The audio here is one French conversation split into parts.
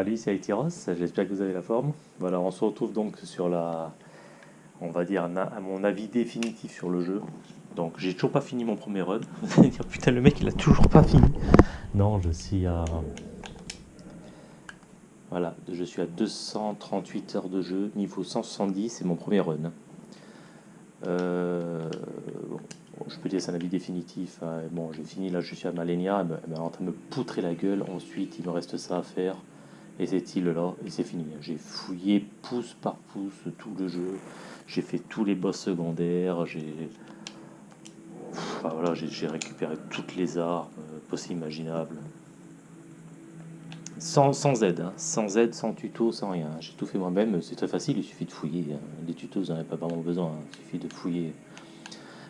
Salut, c'est Aitiros, j'espère que vous avez la forme. Voilà, on se retrouve donc sur la, on va dire, à mon avis définitif sur le jeu. Donc, j'ai toujours pas fini mon premier run. Vous allez dire, putain, le mec, il a toujours pas fini. Non, je suis à... Voilà, je suis à 238 heures de jeu, niveau 170, c'est mon premier run. Euh, je peux dire c'est un avis définitif. Hein. Bon, j'ai fini, là je suis à Malenia, elle est en train de me poutrer la gueule. Ensuite, il me reste ça à faire. Et cette île-là, et c'est fini. J'ai fouillé pouce par pouce tout le jeu. J'ai fait tous les boss secondaires. J'ai enfin, voilà, j'ai récupéré toutes les armes euh, possibles, imaginables. Sans, sans aide, hein. sans aide, sans tuto, sans rien. J'ai tout fait moi-même, c'est très facile, il suffit de fouiller. Hein. Les tutos, vous n'en avez pas vraiment besoin, hein. il suffit de fouiller.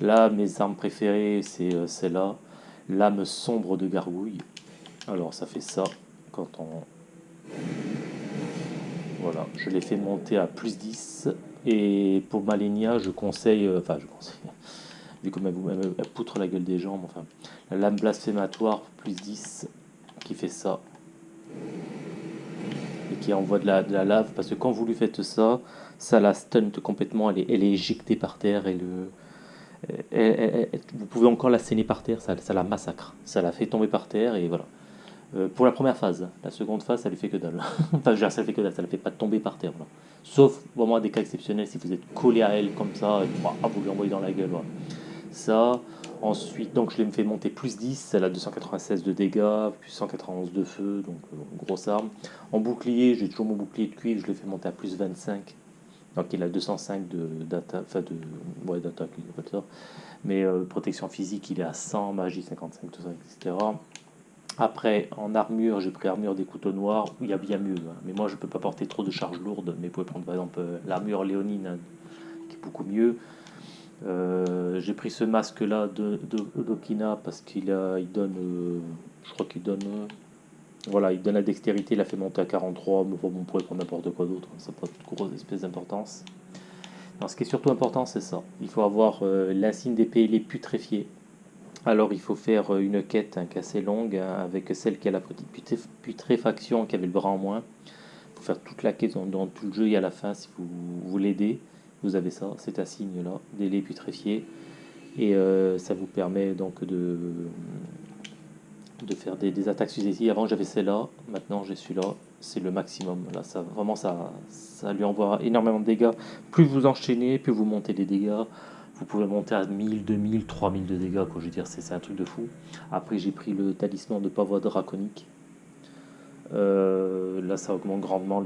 Là, mes armes préférées, c'est euh, celle-là. Lame sombre de gargouille. Alors, ça fait ça quand on... Voilà, je l'ai fait monter à plus 10. Et pour Malenia, je conseille... Euh, enfin, je conseille... Vu comme elle, poutre la gueule des jambes, enfin... La lame blasphématoire, plus 10, qui fait ça. Et qui envoie de la, lave, parce que quand vous lui faites ça, ça la stun complètement, elle est, éjectée par terre, et le vous pouvez encore la saigner par terre, ça, la massacre. Ça la fait tomber par terre et voilà. Euh, pour la première phase, la seconde phase, ça lui fait que dalle. enfin, ça fait que dalle, ça ne fait pas tomber par terre. Sauf vraiment des cas exceptionnels, si vous êtes collé à elle comme ça, et, ah, vous lui envoyez dans la gueule. Ça, ensuite, donc je l'ai fait monter plus 10, elle a 296 de dégâts, plus 191 de feu, donc euh, grosse arme. En bouclier, j'ai toujours mon bouclier de cuivre, je l'ai fait monter à plus 25 donc il a 205 de d'attaque, enfin de ouais, d'attaque. Mais euh, protection physique, il est à 100, magie 55, tout ça, etc. Après, en armure, j'ai pris armure des couteaux noirs, il y a bien mieux. Hein. Mais moi, je ne peux pas porter trop de charges lourdes. Mais vous pouvez prendre par exemple euh, l'armure léonine, hein, qui est beaucoup mieux. Euh, j'ai pris ce masque-là de, d'Okina parce qu'il il donne, je crois qu'il donne voilà, il donne la dextérité, il a fait monter à 43, mais bon, on pourrait prendre n'importe quoi d'autre, hein, ça n'a pas de grosse espèce d'importance. ce qui est surtout important, c'est ça. Il faut avoir euh, l'insigne d'épée les putréfiés. Alors, il faut faire euh, une quête hein, assez longue hein, avec celle qui a la putréfaction, qui avait le bras en moins. Il faut faire toute la quête dans, tout le jeu et à la fin, si vous, voulez l'aider, vous avez ça, cet insigne-là, des putréfiés. Et euh, ça vous permet donc de, faire des, attaques successives. Avant j'avais celle-là, maintenant j'ai celui-là, c'est le maximum. Là, ça, vraiment, ça, ça lui envoie énormément de dégâts. Plus vous enchaînez, plus vous montez les dégâts. Vous pouvez monter à 1000, 2000, 3000 de dégâts, quoi. Je veux dire, c'est un truc de fou. Après, j'ai pris le talisman de pavois draconique. Euh, là, ça augmente grandement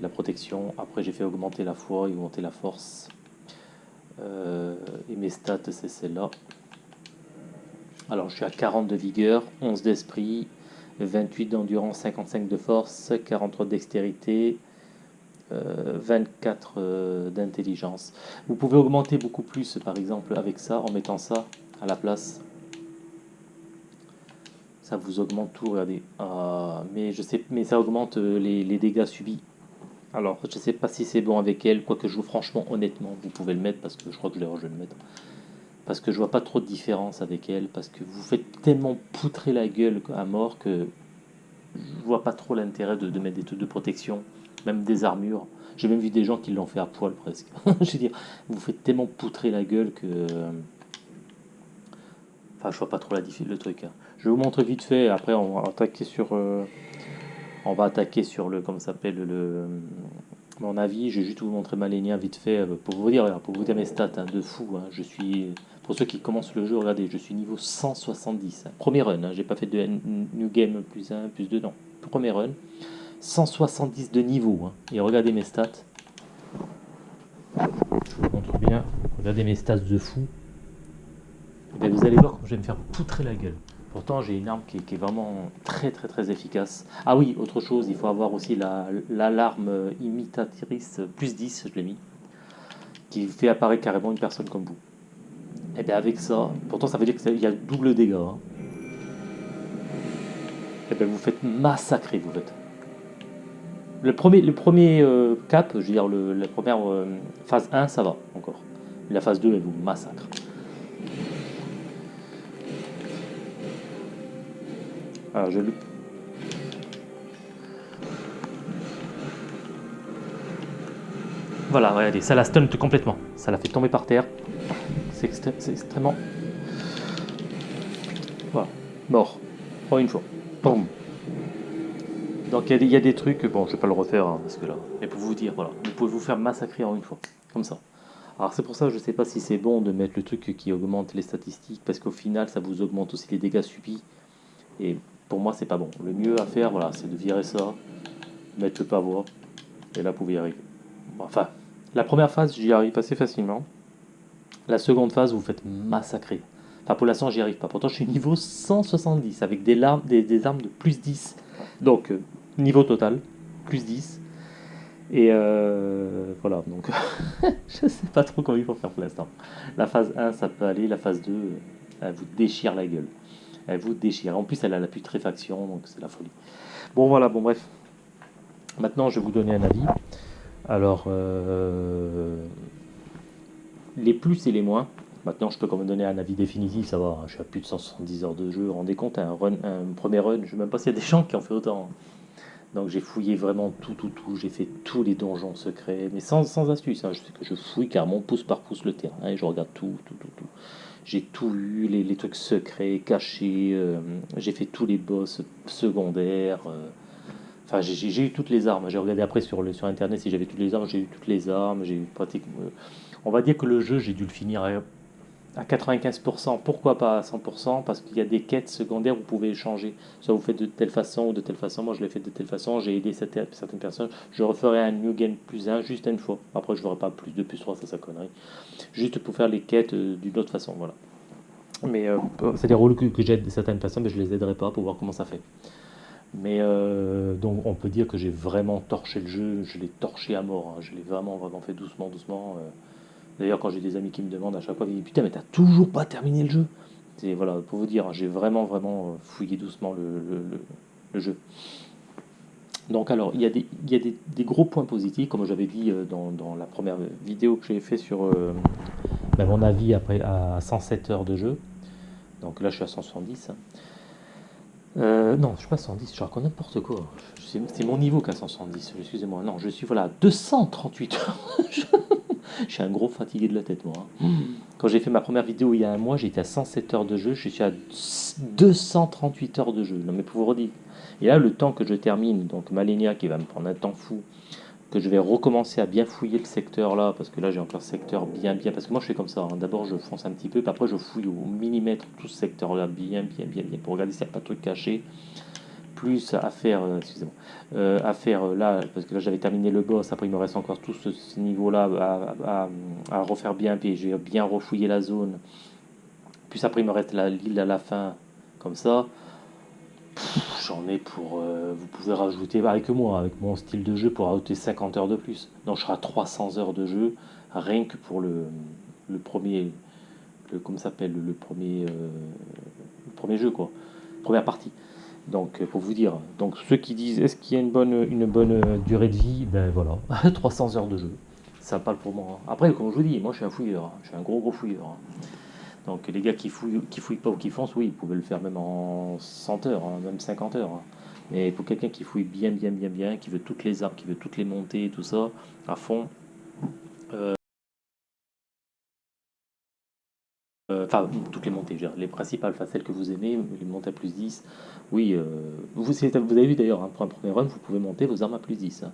la protection. Après, j'ai fait augmenter la foi et augmenter la force. Euh, et mes stats, c'est celle-là. Alors je suis à 40 de vigueur, 11 d'esprit, 28 d'endurance, 55 de force, 43 de dextérité, 24 euh, euh, d'intelligence. Vous pouvez augmenter beaucoup plus par exemple avec ça, en mettant ça à la place. Ça vous augmente tout, regardez. Ah, mais, je sais, mais ça augmente euh, les, les dégâts subis. Alors, je ne sais pas si c'est bon avec elle, quoique je vous franchement, honnêtement, vous pouvez le mettre parce que je crois que je vais le mettre parce que je vois pas trop de différence avec elle, parce que vous faites tellement poutrer la gueule à mort que je vois pas trop l'intérêt de, mettre des trucs de protection, même des armures. J'ai même vu des gens qui l'ont fait à poil presque. je veux dire, vous faites tellement poutrer la gueule que... Enfin, je vois pas trop la le truc. Hein. Je vais vous montrer vite fait, après on va attaquer sur... Euh, on va attaquer sur le... Comment s'appelle le mon avis, je vais juste vous montrer ma ligne vite fait euh, pour vous dire, pour vous dire mes stats hein, de fou. Hein. je suis, pour ceux qui commencent le jeu, regardez, je suis niveau 170. Hein. Premier run, j'ai pas fait de new game plus 1, plus 2, non. Premier run. 170 de niveau. Et regardez mes stats. Je vous montre bien. Regardez mes stats de fou. Et vous allez voir comment je vais me faire poutrer la gueule. Pourtant, j'ai une arme qui, est vraiment très très très efficace. Ah oui, autre chose, il faut avoir aussi l'alarme imitatrice plus 10, je l'ai mis, qui fait apparaître carrément une personne comme vous. Et bien avec ça, pourtant ça veut dire qu'il y a double dégâts. Et bien vous faites massacrer, vous faites. Le premier, le premier euh, cap, je veux dire la première euh, phase 1, ça va encore. La phase 2, elle vous massacre. Alors je Voilà, regardez, ça la stun complètement. Ça la fait tomber par terre. C'est extrêmement... Voilà, mort. Oh, une fois. Donc il y, a des trucs, bon je vais pas le refaire hein, parce que là, mais pour vous dire, voilà, vous pouvez vous faire massacrer en une fois, comme ça. Alors c'est pour ça je sais pas si c'est bon de mettre le truc qui augmente les statistiques parce qu'au final ça vous augmente aussi les dégâts subis et pour moi c'est pas bon. Le mieux à faire voilà c'est de virer ça, mettre le pavois et là vous pouvez y arriver. Enfin, la première phase j'y arrive assez facilement. La seconde phase vous faites massacrer. Enfin pour l'instant j'y arrive pas. Pourtant je suis niveau 170 avec des, larmes, des, armes de plus 10. Donc euh, niveau total, plus 10. Et euh, voilà, donc je sais pas trop comment il faut faire pour l'instant. La phase 1, ça peut aller, la phase 2, elle vous déchire la gueule. Elle vous déchire. En plus, elle a la putréfaction, donc c'est la folie. Bon, voilà, bon, bref. Maintenant, je vais vous donner un avis. Alors, euh, les plus et les moins. Maintenant, je peux quand même donner un avis définitif, ça va. Hein. Je suis à plus de 170 heures de jeu. Rendez compte, un, run, un premier run, je ne sais même pas s'il y a des gens qui en fait autant. Hein. Donc j'ai fouillé vraiment tout, tout, tout. J'ai fait tous les donjons secrets, mais sans, sans astuce. Hein. Je sais que je fouille carrément pouce par pouce le terrain et je regarde tout, tout, tout, tout. J'ai tout eu, les, trucs secrets, cachés. Euh, j'ai fait tous les boss secondaires. Euh. Enfin, j'ai eu toutes les armes. J'ai regardé après sur, sur Internet si j'avais toutes les armes. J'ai eu toutes les armes. J'ai eu pratiquement... Euh, on va dire que le jeu, j'ai dû le finir à 95%, pourquoi pas à 100% Parce qu'il y a des quêtes secondaires, vous pouvez changer. Soit vous faites de telle façon ou de telle façon. Moi, je l'ai fait de telle façon. J'ai aidé certaines personnes. Je referai un New Game plus 1 juste une fois. Après, je ne ferai pas plus de plus 3, ça, ça connerie. Juste pour faire les quêtes euh, d'une autre façon. Voilà. Mais c'est des rôles que, j'aide certaines personnes, mais je les aiderai pas pour voir comment ça fait. Mais euh, donc, on peut dire que j'ai vraiment torché le jeu. Je l'ai torché à mort. Hein. Je l'ai vraiment, vraiment fait doucement, doucement. D'ailleurs, quand j'ai des amis qui me demandent à chaque fois, ils disent Putain, mais t'as toujours pas terminé le jeu voilà, pour vous dire, j'ai vraiment, vraiment euh, fouillé doucement le, jeu. Donc, alors, il y a, des, il y a des, gros points positifs, comme j'avais dit euh, dans, la première vidéo que j'ai fait sur euh, ben, mon avis après à 107 heures de jeu. Donc là, je suis à 170. Non, je suis pas à 110, je raconte n'importe quoi. C'est mon niveau qu'à 170, excusez-moi. Non, je suis voilà 238 heures. je suis un gros fatigué de la tête, moi. Hein. Quand j'ai fait ma première vidéo il y a un mois, j'étais à 107 heures de jeu, je suis à 238 heures de jeu. Non mais pour vous redire. Et là, le temps que je termine, donc Malenia qui va me prendre un temps fou, que je vais recommencer à bien fouiller le secteur là, parce que là j'ai encore secteur bien bien, parce que moi je fais comme ça, hein. d'abord je fonce un petit peu, puis après je fouille au millimètre tout ce secteur là, bien bien bien bien, pour regarder s'il n'y a pas de truc caché plus à faire, euh, excusez-moi, euh, à faire euh, là, parce que là j'avais terminé le boss, après il me reste encore tout ce, niveau-là à, refaire bien, puis j'ai bien refouillé la zone. Puis après il me reste l'île à la fin, comme ça. J'en ai pour, vous pouvez rajouter, avec moi, avec mon style de jeu, pour rajouter 50 heures de plus. Donc je serai à 300 heures de jeu, rien que pour le, premier, le, comment s'appelle, le premier, le premier jeu, quoi, première partie. Donc, euh, pour vous dire, donc ceux qui disent est-ce qu'il y a une bonne, une bonne euh, durée de vie, ben voilà, 300 heures de jeu, ça parle pour moi. Hein. Après, comme je vous dis, moi je suis un fouilleur, hein. je suis un gros gros fouilleur. Hein. Donc les gars qui fouillent, qui fouillent pas ou qui foncent, oui, ils pouvaient le faire même en 100 heures, même 50 heures. Mais pour quelqu'un qui fouille bien, bien, bien, bien, qui veut toutes les armes, qui veut toutes les montées, tout ça, à fond, euh, Euh, enfin, toutes les montées, les principales, enfin, celles que vous aimez, les montées à plus 10, oui, euh, vous, avez vu d'ailleurs, hein, pour un premier run, vous pouvez monter vos armes à plus 10,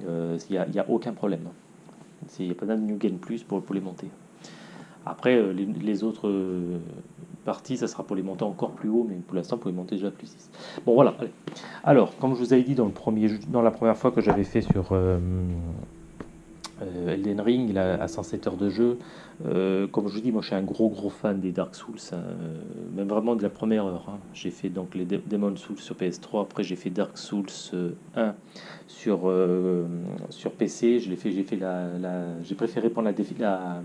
il n'y a, aucun problème. Il n'y a pas de New Game Plus pour les monter. Après, euh, les, autres parties, ça sera pour les monter encore plus haut, mais pour l'instant, pour les monter déjà à plus 10. Bon, voilà. Alors, comme je vous avais dit dans, le premier, dans la première fois que j'avais fait sur euh, Elden Ring, a, 107 heures de jeu. Euh, comme je vous dis, moi je suis un gros gros fan des Dark Souls, hein. même vraiment de la première heure. Hein. J'ai fait donc les Demon Souls sur PS3, après j'ai fait Dark Souls 1 euh, sur, sur PC. J'ai la, préféré prendre la, la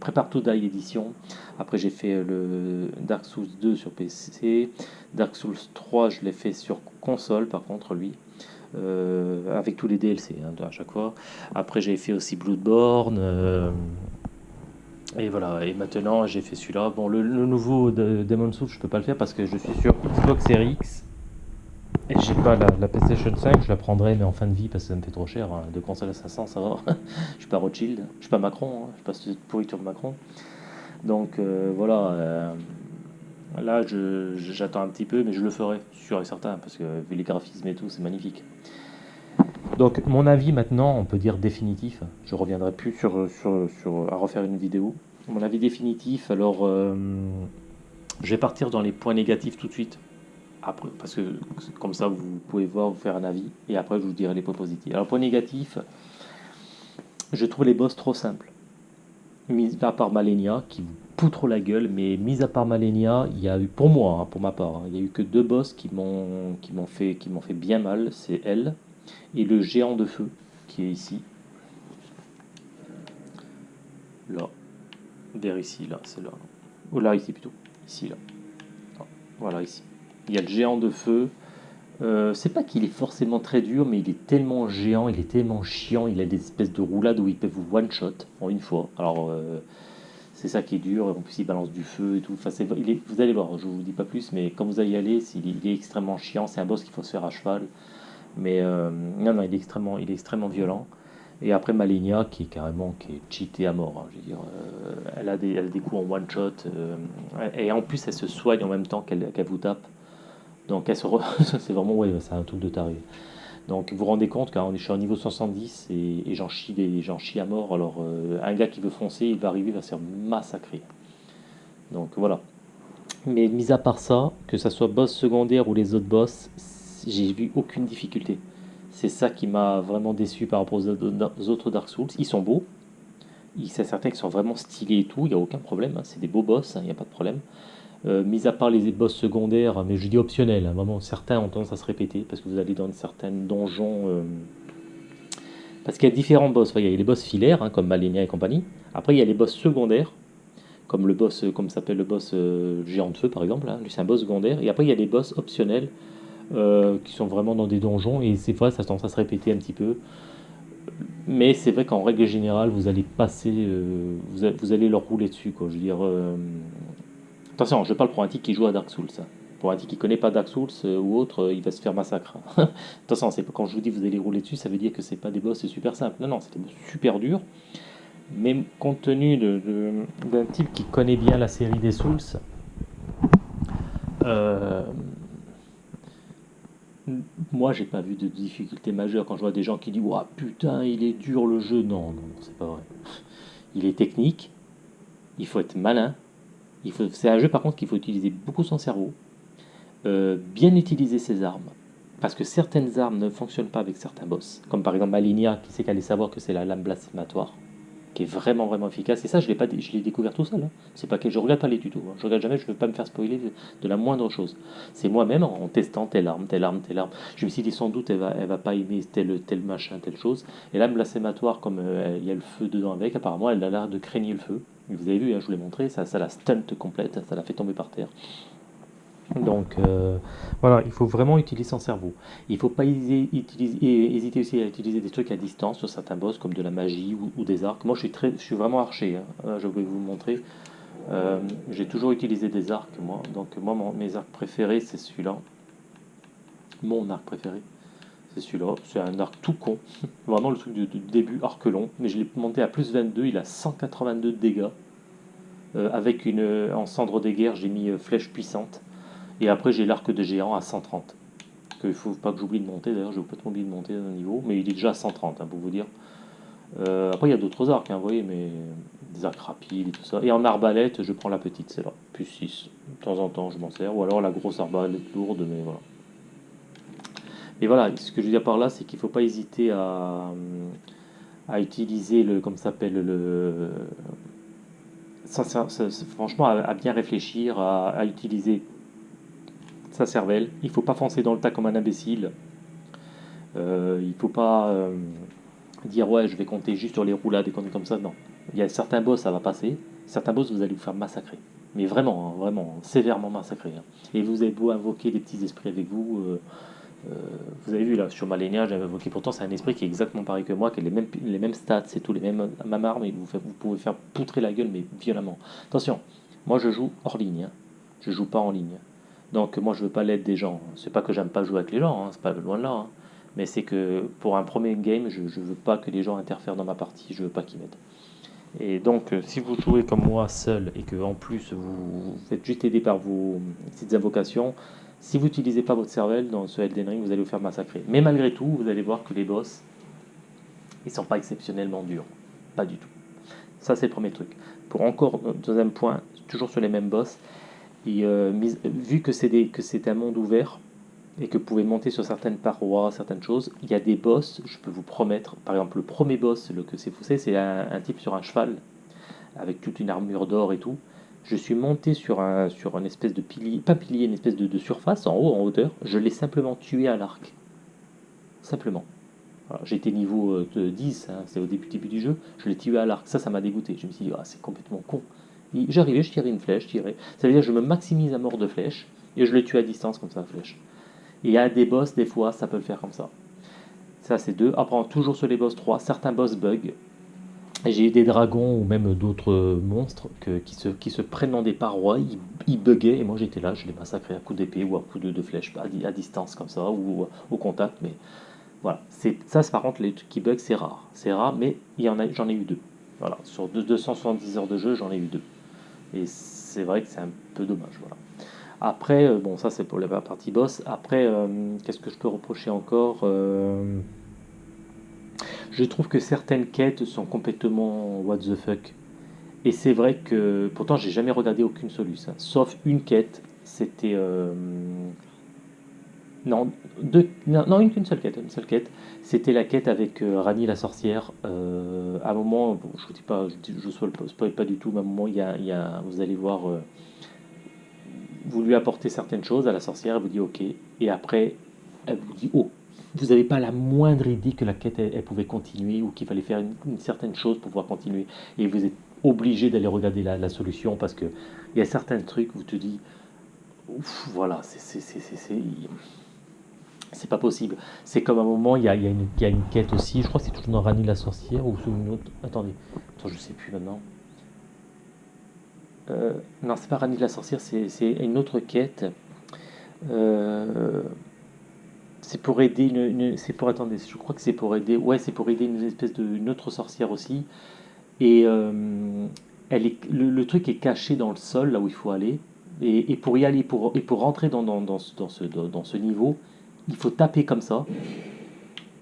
Prépare to Die édition. Après j'ai fait le Dark Souls 2 sur PC. Dark Souls 3, je l'ai fait sur console par contre lui. Euh, avec tous les DLC hein, à chaque fois. Après, j'ai fait aussi Bloodborne. Euh, et voilà, et maintenant j'ai fait celui-là. Bon, le, nouveau de Demon Souls, je peux pas le faire parce que je suis sur Xbox Series. Et j'ai pas la, la PlayStation 5, je la prendrai mais en fin de vie parce que ça me fait trop cher. hein. De console à 500, ça va. je suis pas Rothschild, je suis pas Macron, hein. je suis pas cette pourriture de Macron. Donc euh, voilà, euh, là je- je- j'attends un petit peu, mais je le ferai, sûr et certain, parce que vu les graphismes et tout, c'est magnifique. Donc mon avis maintenant, on peut dire définitif. Je reviendrai plus sur- à refaire une vidéo. Mon avis définitif, alors euh, je vais partir dans les points négatifs tout de suite. Après, parce que comme ça, vous pouvez voir, vous faire un avis, et après, je vous dirai les points positifs. Alors, point négatif, je trouve les boss trop simples. Mis à part Malenia, qui vous poutre la gueule, mais mis à part Malenia, il y a eu, pour moi, hein, pour ma part, hein, il y a eu que deux boss qui m'ont fait, qui fait bien mal, c'est elle, et le géant de feu, qui est ici. Là. Vers ici, là, c'est là. Ou là, ici plutôt. Ici, là. Voilà, ici. Il y a le géant de feu. Euh, c'est pas qu'il est forcément très dur, mais il est tellement géant, il est tellement chiant, il a des espèces de roulades où il peut vous one-shot en une fois. Alors, euh, c'est ça qui est dur, en plus il balance du feu et tout. Vous allez voir, je vous dis pas plus, mais quand vous allez y aller, il, est, extrêmement chiant, c'est un boss qu'il faut se faire à cheval. Mais euh, non, non, il est extrêmement, il est extrêmement violent. Et après Malenia, qui est carrément qui est cheatée à mort. hein, elle, a des, elle a coups en one shot. euh, et en plus, elle se soigne en même temps qu'elle qu'elle vous tape. Donc, c'est vraiment, ouais, c'est un truc de taré. Donc, vous vous rendez compte, quand je suis au niveau 70 et, j'en chie, chie à mort. Alors, euh, un gars qui veut foncer, il va arriver, il va se faire massacrer. Donc, voilà. Mais mis à part ça, que ça soit boss secondaire ou les autres boss, j'ai vu aucune difficulté. C'est ça qui m'a vraiment déçu par rapport aux autres Dark Souls. Ils sont beaux, c'est certain qu'ils sont vraiment stylés et tout, il n'y a aucun problème, hein, c'est des beaux boss, hein, il n'y a pas de problème. Euh, mis à part les boss secondaires, mais je dis optionnels, certains ont tendance à se répéter parce que vous allez dans certains donjons. euh, parce qu'il y a différents boss, il y a les boss filaires, hein, comme Malenia et compagnie. Après, il y a les boss secondaires, comme le boss, euh, comme s'appelle le boss géant de feu par exemple, hein, c'est un boss secondaire. Et après, il y a les boss optionnels qui sont vraiment dans des donjons et c'est vrai, ça a tendance à se répéter un petit peu. Mais c'est vrai qu'en règle générale, vous allez passer, vous, allez leur rouler dessus, quoi. Je veux dire, attention, je parle pour un type qui joue à Dark Souls. hein. Pour un type qui connaît pas Dark Souls euh, ou autre, euh, il va se faire massacre. attention, c'est quand je vous dis vous allez rouler dessus, ça veut dire que c'est pas des boss super simples. Non, non, c'est boss super durs. Mais compte tenu d'un type qui connaît bien la série des Souls, euh, moi, j'ai pas vu de difficulté majeure quand je vois des gens qui disent Ouah, putain, il est dur le jeu. Non, non, non, c'est pas vrai. Il est technique, il faut être malin. C'est un jeu par contre qu'il faut utiliser beaucoup son cerveau, euh, bien utiliser ses armes. Parce que certaines armes ne fonctionnent pas avec certains boss. Comme par exemple Malinia, qui sait qu'elle allait savoir que c'est la lame blasphématoire, qui est vraiment vraiment efficace. Et ça, je l'ai découvert tout seul. hein. C'est je regarde pas les tutos. hein. Je regarde jamais, je veux pas me faire spoiler de, la moindre chose. C'est moi-même en testant telle arme, telle arme, telle arme. Je me suis dit sans doute elle va, va pas aimer tel, machin, telle chose. Et là, blasphématoire, comme euh, il y a le feu dedans avec, apparemment, elle a l'air de craigner le feu. Vous avez vu, hein, je vous l'ai montré, ça, ça la stunt complète, ça la fait tomber par terre. Donc euh, voilà, il faut vraiment utiliser son cerveau. Il ne faut pas hésiter, aussi à utiliser des trucs à distance sur certains boss, comme de la magie ou, des arcs. Moi, je suis, très, je suis vraiment archer, hein. Euh, je vais vous montrer. Euh, J'ai toujours utilisé des arcs, moi. Donc moi, mes arcs préférés, c'est celui-là. Mon arc préféré, c'est celui-là. C'est un arc tout con. Vraiment le truc du, début, arc long. Mais je l'ai monté à plus 22, il a 182 de dégâts. Euh, avec une, en cendre des guerres, j'ai mis euh, flèche puissante. Et après, j'ai l'arc de géant à 130. Il ne faut pas que j'oublie de monter, d'ailleurs, j'ai complètement oublié de monter un niveau, mais il est déjà à 130, hein, pour vous dire. Euh, après, il y a d'autres arcs, hein, vous voyez, mais des arcs rapides et tout ça. Et en arbalète, je prends la petite, c'est là, plus 6. De temps en temps, je m'en sers, ou alors la grosse arbalète lourde, mais voilà. Et voilà, ce que je veux dire par là, c'est qu'il ne faut pas hésiter à, à utiliser le, comme ça s'appelle, le, ça, ça- franchement, à, bien réfléchir, à, utiliser sa cervelle. Il faut pas foncer dans le tas comme un imbécile. Euh, il faut pas euh, dire ouais, je vais compter juste sur les roulades et conneries comme ça. Non. Il y a certains boss, ça va passer. Certains boss, vous allez vous faire massacrer. Mais vraiment, hein, vraiment, sévèrement massacrer. hein. Et vous avez beau invoquer des petits esprits avec vous. euh, euh, vous avez vu là sur Malenia, j'avais invoqué pourtant c'est un esprit qui est exactement pareil que moi, qui a les mêmes, les mêmes stats, c'est tout, les mêmes, la même arme, et vous, pouvez faire poutrer la gueule, mais violemment. Attention, moi je joue hors ligne, hein. je joue pas en ligne. Donc moi je veux pas l'aide des gens. C'est pas que j'aime pas jouer avec les gens, hein, c'est pas loin de là. hein. Mais c'est que pour un premier game, je, je veux pas que les gens interfèrent dans ma partie, je veux pas qu'ils m'aident. Et donc euh, si vous jouez comme moi seul et que en plus vous, vous êtes juste aidé par vos petites invocations, si vous n'utilisez pas votre cervelle dans ce Elden Ring, vous allez vous faire massacrer. Mais malgré tout, vous allez voir que les boss, ils sont pas exceptionnellement durs. Pas du tout. Ça, c'est le premier truc. Pour encore, euh, deuxième point, toujours sur les mêmes boss, et, euh, mis- vu que c'est un monde ouvert et que vous pouvez monter sur certaines parois, certaines choses, il y a des boss, je peux vous promettre, par exemple le premier boss, le que c'est foussé, c'est un type sur un cheval avec toute une armure d'or et tout. Je suis monté sur un sur une espèce de pilier, pas pilier, une espèce de, de surface en haut, en hauteur. Je l'ai simplement tué à l'arc. Simplement. J'étais niveau euh, de 10, hein, c'est au début, début du jeu, je l'ai tué à l'arc. Ça, ça m'a dégoûté. Je me suis dit, ah, c'est complètement con. J'arrivais, je tirais une flèche, je tirais. Ça veut dire que je me maximise à mort de flèche et je le tue à distance comme ça, flèche. Et a des boss, des fois, ça peut le faire comme ça. Ça, c'est deux. Après, toujours sur les boss 3, certains boss bug. J'ai eu des dragons ou même d'autres euh, monstres qui, se, prennent dans des parois, ils, ils buguaient et moi j'étais là, je les massacrais à coups d'épée ou à coups de, flèche, à, à distance comme ça ou au contact. Mais voilà, ça, par contre, les trucs qui bug, c'est rare. C'est rare, mais j'en ai eu deux. Voilà, sur deux- 270 heures de jeu, j'en ai eu deux. Et c'est vrai que c'est un peu dommage. Après, euh, bon, ça c'est pour la partie boss. Après, euh, qu'est-ce que je peux reprocher encore Euh, Je trouve que certaines quêtes sont complètement what the fuck. Et c'est vrai que pourtant j'ai jamais regardé aucune solution, sauf une quête. C'était euh, non deux non, une, seule quête, une seule quête. C'était la quête avec euh, Rani la sorcière. Euh, à un moment, je vous dis pas, je, je spoil, pas du tout. Mais à un moment, il y a, vous allez voir, vous lui apportez certaines choses à la sorcière, elle vous dit ok, et après elle vous dit oh. Vous n'avez pas la moindre idée que la quête elle, pouvait continuer ou qu'il fallait faire une, certaine chose pour pouvoir continuer. Et vous êtes obligé d'aller regarder la, solution parce que il y a certains trucs où tu te dis Ouf, voilà, c'est pas possible. C'est comme un moment, il y a, y a une, y a une quête aussi, je crois que c'est toujours dans Rani la sorcière ou sous une autre. Attendez, attends, je sais plus maintenant. Euh, non, c'est pas Rani la sorcière, c'est une autre quête. Euh, c'est pour aider une, une- c'est pour attendez, je crois que c'est pour aider, ouais, c'est pour aider une espèce de une autre sorcière aussi. Et euh, elle est, le, le truc est caché dans le sol là où il faut aller. Et, et pour y aller, pour, et pour rentrer dans, dans, dans, dans ce- dans ce niveau, il faut taper comme ça.